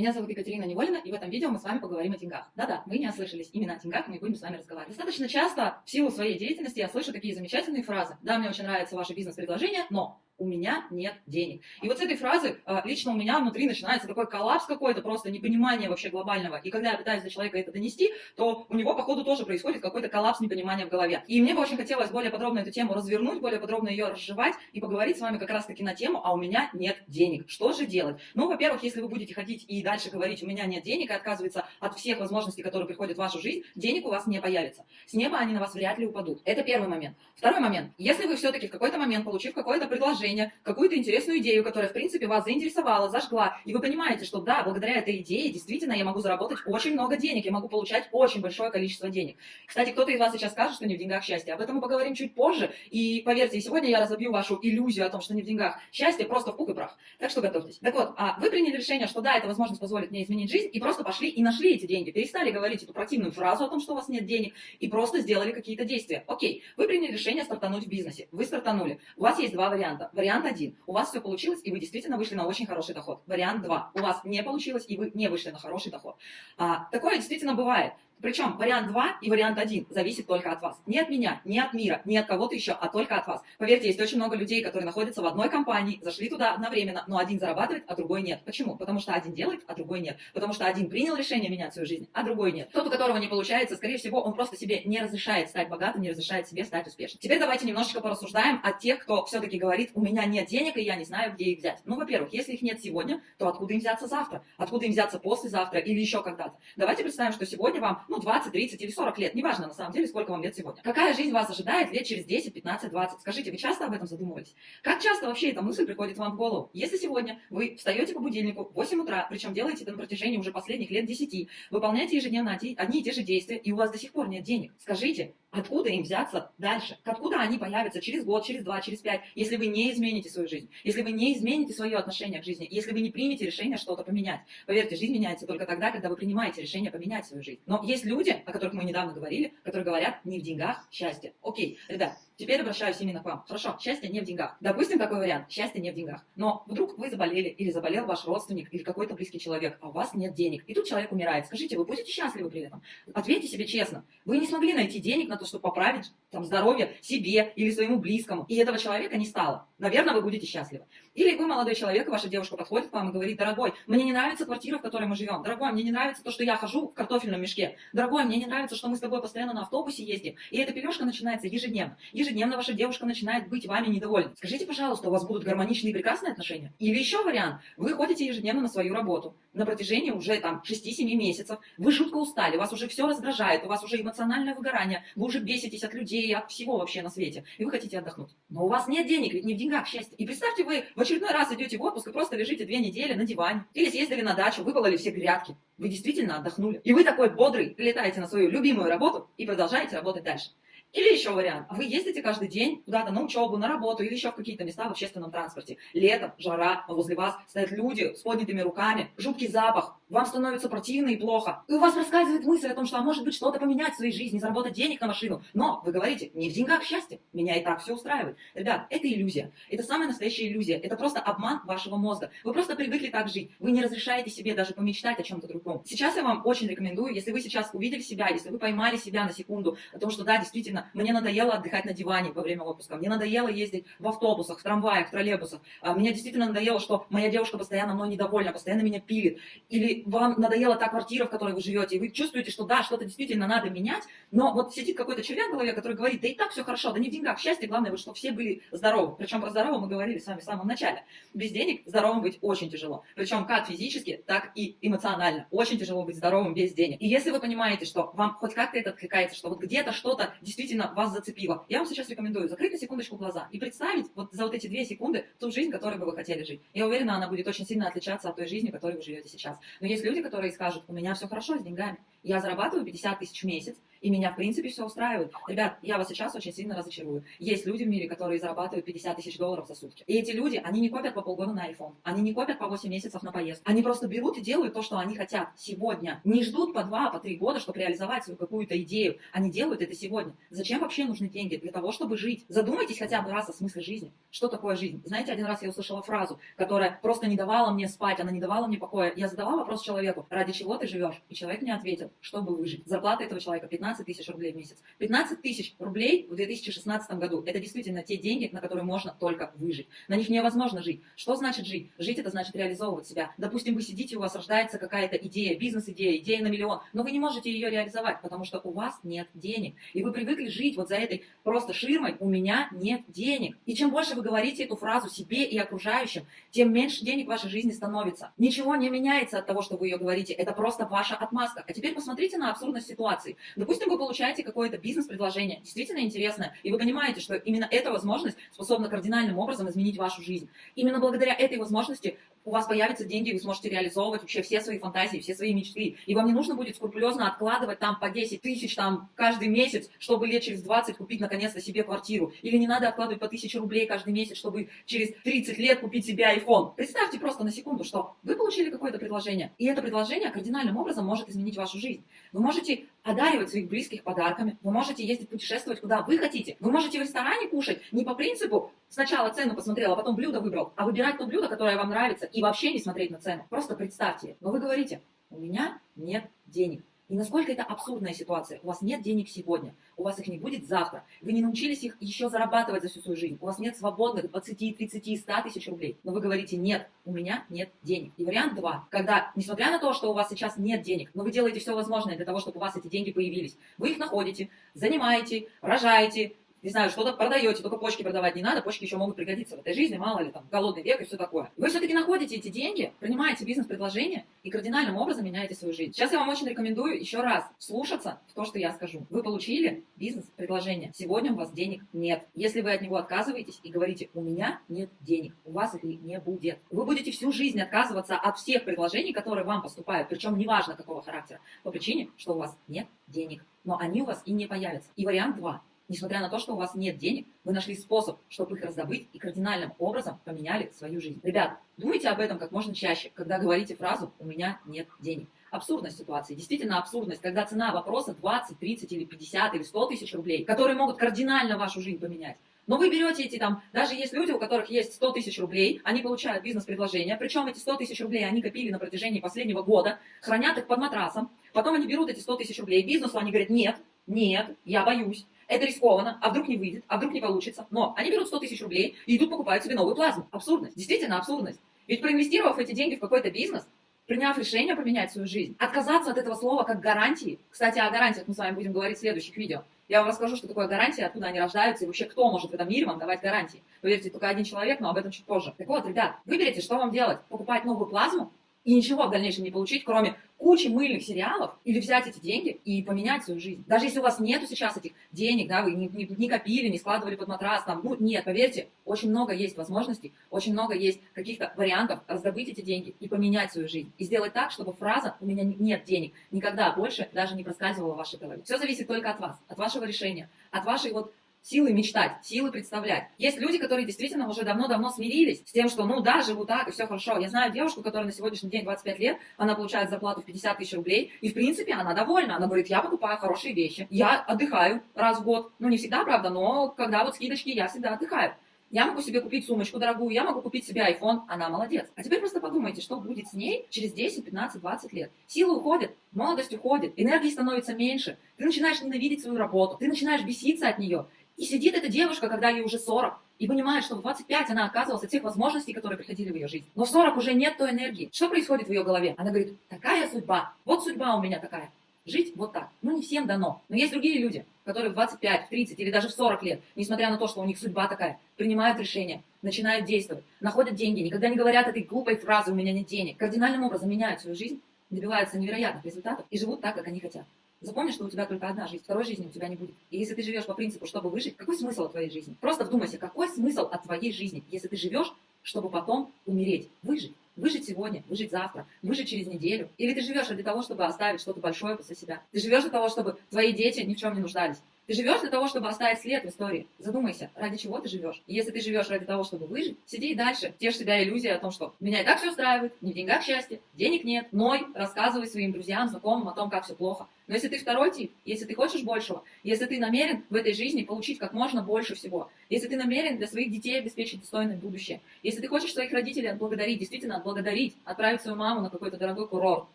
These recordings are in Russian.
Меня зовут Екатерина Неволина, и в этом видео мы с вами поговорим о деньгах. Да-да, вы не ослышались, именно о деньгах мы будем с вами разговаривать. Достаточно часто в силу своей деятельности я слышу такие замечательные фразы. Да, мне очень нравится ваше бизнес-предложение, но у меня нет денег. И вот с этой фразы а, лично у меня внутри начинается такой коллапс какой-то, просто непонимание вообще глобального. И когда я пытаюсь до человека это донести, то у него, походу, тоже происходит какой-то коллапс непонимания в голове. И мне бы очень хотелось более подробно эту тему развернуть, более подробно ее разжевать и поговорить с вами как раз-таки на тему «А у меня нет денег». Что же делать? Ну, во-первых, если вы будете ходить и дальше говорить «У меня нет денег» и отказываться от всех возможностей, которые приходят в вашу жизнь, денег у вас не появится. С неба они на вас вряд ли упадут. Это первый момент. Второй момент. Если вы все-таки в какой-то момент, получив какое-то предложение, какую-то интересную идею, которая, в принципе, вас заинтересовала, зажгла, и вы понимаете, что да, благодаря этой идее действительно я могу заработать очень много денег, я могу получать очень большое количество денег. Кстати, кто-то из вас сейчас скажет, что не в деньгах счастье. Об этом мы поговорим чуть позже, и поверьте, сегодня я разобью вашу иллюзию о том, что не в деньгах счастье, просто в пух и прах. Так что готовьтесь. Так вот, а вы приняли решение, что да, эта возможность позволит мне изменить жизнь, и просто пошли и нашли эти деньги. Перестали говорить эту противную фразу о том, что у вас нет денег, и просто сделали какие-то действия. Окей, вы приняли решение стартануть в бизнесе. Вы стартанули. У вас есть два варианта. Вариант один. У вас все получилось, и вы действительно вышли на очень хороший доход. Вариант два. У вас не получилось, и вы не вышли на хороший доход. А, такое действительно бывает. Причем вариант 2 и вариант 1 зависит только от вас. Не от меня, не от мира, не от кого-то еще, а только от вас. Поверьте, есть очень много людей, которые находятся в одной компании, зашли туда одновременно, но один зарабатывает, а другой нет. Почему? Потому что один делает, а другой нет. Потому что один принял решение менять свою жизнь, а другой нет. Тот, у которого не получается, скорее всего, он просто себе не разрешает стать богатым, не разрешает себе стать успешным. Теперь давайте немножечко порассуждаем о тех, кто все-таки говорит, у меня нет денег, и я не знаю, где их взять. Ну, во-первых, если их нет сегодня, то откуда им взяться завтра? Откуда им взяться послезавтра или еще когда-то? Давайте представим, что сегодня вам, ну, 20, 30 или или 40 лет, неважно на самом деле, сколько вам лет сегодня. Какая жизнь вас ожидает лет через 10, 15, 20? Скажите, вы часто об этом задумывались? Как часто вообще эта мысль приходит вам в голову? Если сегодня вы встаете по будильнику в 8 утра, причем делаете это на протяжении уже последних лет 10, выполняете ежедневно одни и те же действия, и у вас до сих пор нет денег, скажите, Откуда им взяться дальше? Откуда они появятся через год, через два, через пять, если вы не измените свою жизнь, если вы не измените свое отношение к жизни, если вы не примете решение что-то поменять? Поверьте, жизнь меняется только тогда, когда вы принимаете решение поменять свою жизнь. Но есть люди, о которых мы недавно говорили, которые говорят, не в деньгах счастье. Окей, ребят, Теперь обращаюсь именно к вам. Хорошо, счастье не в деньгах. Допустим, такой вариант. Счастье не в деньгах. Но вдруг вы заболели, или заболел ваш родственник, или какой-то близкий человек, а у вас нет денег. И тут человек умирает. Скажите, вы будете счастливы при этом? Ответьте себе честно. Вы не смогли найти денег на то, чтобы поправить там, здоровье себе или своему близкому. И этого человека не стало. Наверное, вы будете счастливы. Или вы, молодой человек, ваша девушка подходит к вам и говорит, дорогой, мне не нравится квартира, в которой мы живем. Дорогой, мне не нравится то, что я хожу в картофельном мешке. Дорогой, мне не нравится, что мы с тобой постоянно на автобусе ездим. И эта пележка начинается ежедневно. Ежедневно ваша девушка начинает быть вами недовольна. Скажите, пожалуйста, у вас будут гармоничные и прекрасные отношения? Или еще вариант. Вы ходите ежедневно на свою работу. На протяжении уже там 6-7 месяцев. Вы жутко устали, вас уже все раздражает, у вас уже эмоциональное выгорание. Вы уже беситесь от людей, от всего вообще на свете. И вы хотите отдохнуть. Но у вас нет денег, ведь не в деньгах счастье. И представьте, вы в очередной раз идете в отпуск и просто лежите две недели на диване. Или съездили на дачу, выпололи все грядки. Вы действительно отдохнули. И вы такой бодрый летаете на свою любимую работу и продолжаете работать дальше. Или еще вариант. Вы ездите каждый день куда-то на учебу, на работу или еще в какие-то места в общественном транспорте. Лето, жара, возле вас стоят люди с поднятыми руками, жуткий запах, вам становится противно и плохо. И у вас рассказывает мысль о том, что а может быть что-то поменять в своей жизни, заработать денег на машину. Но вы говорите, не в деньгах счастье, меня и так все устраивает. Ребят, это иллюзия. Это самая настоящая иллюзия. Это просто обман вашего мозга. Вы просто привыкли так жить. Вы не разрешаете себе даже помечтать о чем-то другом. Сейчас я вам очень рекомендую, если вы сейчас увидели себя, если вы поймали себя на секунду, о том, что да, действительно, мне надоело отдыхать на диване во время отпуска, мне надоело ездить в автобусах, в трамваях, в троллейбусах, а, мне действительно надоело, что моя девушка постоянно мной недовольна, постоянно меня пилит, или вам надоела та квартира, в которой вы живете, и вы чувствуете, что да, что-то действительно надо менять, но вот сидит какой-то червяк в голове, который говорит, да и так все хорошо, да не в деньгах, счастье, главное, вот, чтобы все были здоровы. Причем про здоровье мы говорили с вами в самом начале. Без денег здоровым быть очень тяжело. Причем как физически, так и эмоционально. Очень тяжело быть здоровым без денег. И если вы понимаете, что вам хоть как-то это откликается, что вот где-то что-то действительно вас зацепило, я вам сейчас рекомендую закрыть на секундочку глаза и представить вот за вот эти две секунды ту жизнь, которой бы вы хотели жить. Я уверена, она будет очень сильно отличаться от той жизни, которой вы живете сейчас. Но есть люди, которые скажут, у меня все хорошо с деньгами, Я зарабатываю 50 тысяч в месяц, и меня, в принципе, все устраивает. Ребят, я вас сейчас очень сильно разочарую. Есть люди в мире, которые зарабатывают 50 тысяч долларов за сутки. И эти люди, они не копят по полгода на iPhone. Они не копят по 8 месяцев на поездку. Они просто берут и делают то, что они хотят сегодня. Не ждут по 2, по 3 года, чтобы реализовать свою какую-то идею. Они делают это сегодня. Зачем вообще нужны деньги? Для того, чтобы жить. Задумайтесь хотя бы раз о смысле жизни. Что такое жизнь? Знаете, один раз я услышала фразу, которая просто не давала мне спать, она не давала мне покоя. Я задала вопрос человеку, ради чего ты живешь? И человек мне ответил, чтобы выжить. Зарплата этого человека 15 тысяч рублей в месяц. 15 тысяч рублей в 2016 году – это действительно те деньги, на которые можно только выжить. На них невозможно жить. Что значит жить? Жить – это значит реализовывать себя. Допустим, вы сидите, у вас рождается какая-то идея, бизнес-идея, идея на миллион, но вы не можете ее реализовать, потому что у вас нет денег. И вы привыкли жить вот за этой просто ширмой «у меня нет денег». И чем больше вы говорите эту фразу себе и окружающим, тем меньше денег в вашей жизни становится. Ничего не меняется от того, что вы ее говорите. Это просто ваша отмазка. А теперь посмотрите на абсурдность ситуации. Допустим, вы получаете какое-то бизнес-предложение действительно интересное, и вы понимаете, что именно эта возможность способна кардинальным образом изменить вашу жизнь. Именно благодаря этой возможности у вас появятся деньги, вы сможете реализовывать вообще все свои фантазии, все свои мечты. И вам не нужно будет скрупулезно откладывать там по 10 тысяч там каждый месяц, чтобы лет через 20 купить наконец-то себе квартиру. Или не надо откладывать по 1000 рублей каждый месяц, чтобы через 30 лет купить себе iPhone. Представьте просто на секунду, что вы получили какое-то предложение, и это предложение кардинальным образом может изменить вашу жизнь. Вы можете одаривать своих близких подарками, вы можете ездить путешествовать куда вы хотите. Вы можете в ресторане кушать не по принципу сначала цену посмотрел, а потом блюдо выбрал, а выбирать то блюдо, которое вам нравится, и вообще не смотреть на цену. Просто представьте. Но вы говорите, у меня нет денег. И насколько это абсурдная ситуация. У вас нет денег сегодня, у вас их не будет завтра. Вы не научились их еще зарабатывать за всю свою жизнь. У вас нет свободных 20, 30, 100 тысяч рублей. Но вы говорите, нет, у меня нет денег. И вариант два, когда, несмотря на то, что у вас сейчас нет денег, но вы делаете все возможное для того, чтобы у вас эти деньги появились, вы их находите, занимаете, рожаете, не знаю, что-то продаете, только почки продавать не надо, почки еще могут пригодиться в этой жизни, мало ли там, голодный век и все такое. Вы все-таки находите эти деньги, принимаете бизнес-предложение и кардинальным образом меняете свою жизнь. Сейчас я вам очень рекомендую еще раз слушаться в то, что я скажу. Вы получили бизнес-предложение, сегодня у вас денег нет. Если вы от него отказываетесь и говорите, у меня нет денег, у вас их не будет. Вы будете всю жизнь отказываться от всех предложений, которые вам поступают, причем неважно какого характера, по причине, что у вас нет денег. Но они у вас и не появятся. И вариант 2 Несмотря на то, что у вас нет денег, вы нашли способ, чтобы их раздобыть и кардинальным образом поменяли свою жизнь. Ребят, думайте об этом как можно чаще, когда говорите фразу «у меня нет денег». Абсурдность ситуации, действительно абсурдность, когда цена вопроса 20, 30 или 50 или 100 тысяч рублей, которые могут кардинально вашу жизнь поменять. Но вы берете эти там, даже есть люди, у которых есть 100 тысяч рублей, они получают бизнес-предложение, причем эти 100 тысяч рублей они копили на протяжении последнего года, хранят их под матрасом, потом они берут эти 100 тысяч рублей, бизнесу они говорят, нет, нет, я боюсь, это рискованно, а вдруг не выйдет, а вдруг не получится. Но они берут 100 тысяч рублей и идут покупают себе новую плазму. Абсурдность, действительно абсурдность. Ведь проинвестировав эти деньги в какой-то бизнес, приняв решение поменять свою жизнь, отказаться от этого слова как гарантии. Кстати, о гарантиях мы с вами будем говорить в следующих видео. Я вам расскажу, что такое гарантия, откуда они рождаются и вообще кто может в этом мире вам давать гарантии. Поверьте, только один человек, но об этом чуть позже. Так вот, ребят, выберите, что вам делать. Покупать новую плазму и ничего в дальнейшем не получить, кроме кучи мыльных сериалов, или взять эти деньги и поменять свою жизнь. Даже если у вас нету сейчас этих денег, да, вы не, не, не копили, не складывали под матрас, там, ну, нет, поверьте, очень много есть возможностей, очень много есть каких-то вариантов раздобыть эти деньги и поменять свою жизнь. И сделать так, чтобы фраза «у меня нет денег» никогда больше даже не проскальзывала в вашей голове. Все зависит только от вас, от вашего решения, от вашей вот силы мечтать, силы представлять. Есть люди, которые действительно уже давно-давно смирились с тем, что ну да, живу так, и все хорошо. Я знаю девушку, которая на сегодняшний день 25 лет, она получает зарплату в 50 тысяч рублей, и в принципе она довольна. Она говорит, я покупаю хорошие вещи, я отдыхаю раз в год. Ну не всегда, правда, но когда вот скидочки, я всегда отдыхаю. Я могу себе купить сумочку дорогую, я могу купить себе iPhone, она молодец. А теперь просто подумайте, что будет с ней через 10, 15, 20 лет. Силы уходят, молодость уходит, энергии становится меньше, ты начинаешь ненавидеть свою работу, ты начинаешь беситься от нее. И сидит эта девушка, когда ей уже 40, и понимает, что в 25 она отказывалась от тех возможностей, которые приходили в ее жизнь. Но в 40 уже нет той энергии. Что происходит в ее голове? Она говорит, такая судьба, вот судьба у меня такая. Жить вот так. Ну, не всем дано. Но есть другие люди, которые в 25, в 30 или даже в 40 лет, несмотря на то, что у них судьба такая, принимают решения, начинают действовать, находят деньги, никогда не говорят этой глупой фразы «у меня нет денег». Кардинальным образом меняют свою жизнь, добиваются невероятных результатов и живут так, как они хотят. Запомни, что у тебя только одна жизнь, второй жизни у тебя не будет. И если ты живешь по принципу, чтобы выжить, какой смысл от твоей жизни? Просто вдумайся, какой смысл от твоей жизни, если ты живешь, чтобы потом умереть, выжить? Выжить сегодня, выжить завтра, выжить через неделю. Или ты живешь для того, чтобы оставить что-то большое после себя. Ты живешь для того, чтобы твои дети ни в чем не нуждались. Ты живешь для того, чтобы оставить след в истории. Задумайся, ради чего ты живешь. Если ты живешь ради того, чтобы выжить, сиди и дальше. Тешь себя иллюзия о том, что меня и так все устраивает, не в деньгах счастье, денег нет. Ной, рассказывай своим друзьям, знакомым о том, как все плохо. Но если ты второй тип, если ты хочешь большего, если ты намерен в этой жизни получить как можно больше всего, если ты намерен для своих детей обеспечить достойное будущее, если ты хочешь своих родителей отблагодарить, действительно отблагодарить, отправить свою маму на какой-то дорогой курорт,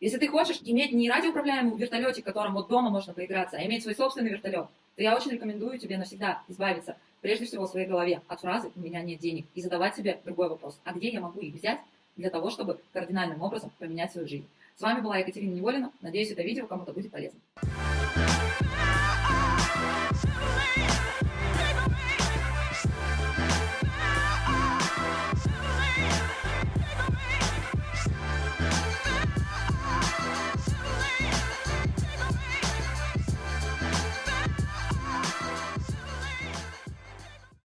если ты хочешь иметь не радиоуправляемый вертолетик, которым вот дома можно поиграться, а иметь свой собственный вертолет, то я очень рекомендую тебе навсегда избавиться, прежде всего в своей голове, от фразы «у меня нет денег» и задавать себе другой вопрос. А где я могу их взять для того, чтобы кардинальным образом поменять свою жизнь? С вами была Екатерина Неволина. Надеюсь, это видео кому-то будет полезно.